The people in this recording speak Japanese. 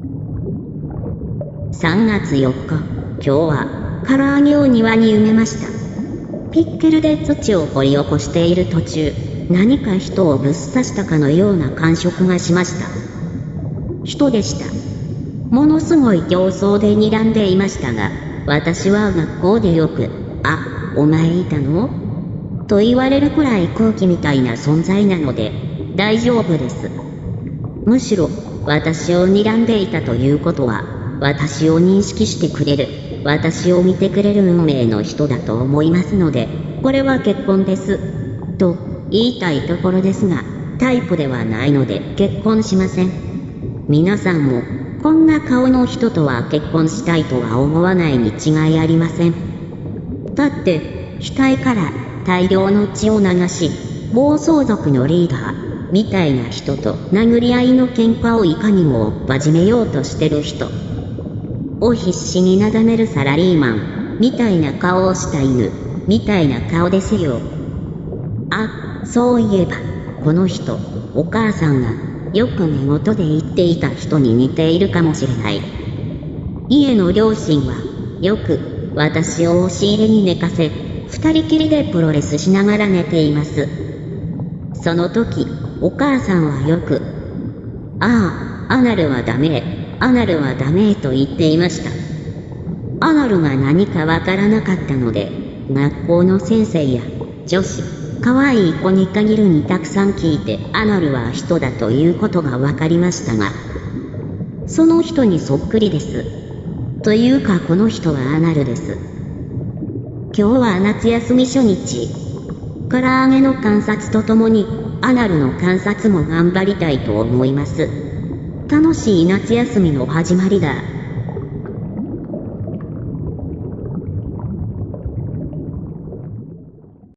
3月4日、今日は、唐揚げを庭に埋めました。ピッケルで土を掘り起こしている途中、何か人をぶっ刺したかのような感触がしました。人でした。ものすごい形相で睨んでいましたが、私は学校でよく、あ、お前いたの？と言われるくらい空気みたいな存在なので、大丈夫です。むしろ、私を睨んでいたということは、私を認識してくれる、私を見てくれる運命の人だと思いますので、これは結婚です。と、言いたいところですが、タイプではないので結婚しません。皆さんも、こんな顔の人とは結婚したいとは思わないに違いありません。だって、額から大量の血を流し、暴走族のリーダー、みたいな人と殴り合いの喧嘩をいかにも真面めようとしてる人。を必死になだめるサラリーマン。みたいな顔をした犬。みたいな顔ですよ。あそういえばこの人お母さんがよく寝言で言っていた人に似ているかもしれない。家の両親はよく私を押し入れに寝かせ二人きりでプロレスしながら寝ています。その時お母さんはよく、ああ、アナルはダメ、アナルはダメと言っていました。アナルが何かわからなかったので、学校の先生や女子、可愛い子に限るにたくさん聞いてアナルは人だということが分かりましたが、その人にそっくりです。というかこの人はアナルです。今日は夏休み初日。唐揚げの観察とともにアナルの観察も頑張りたいと思います。楽しい夏休みの始まりだ。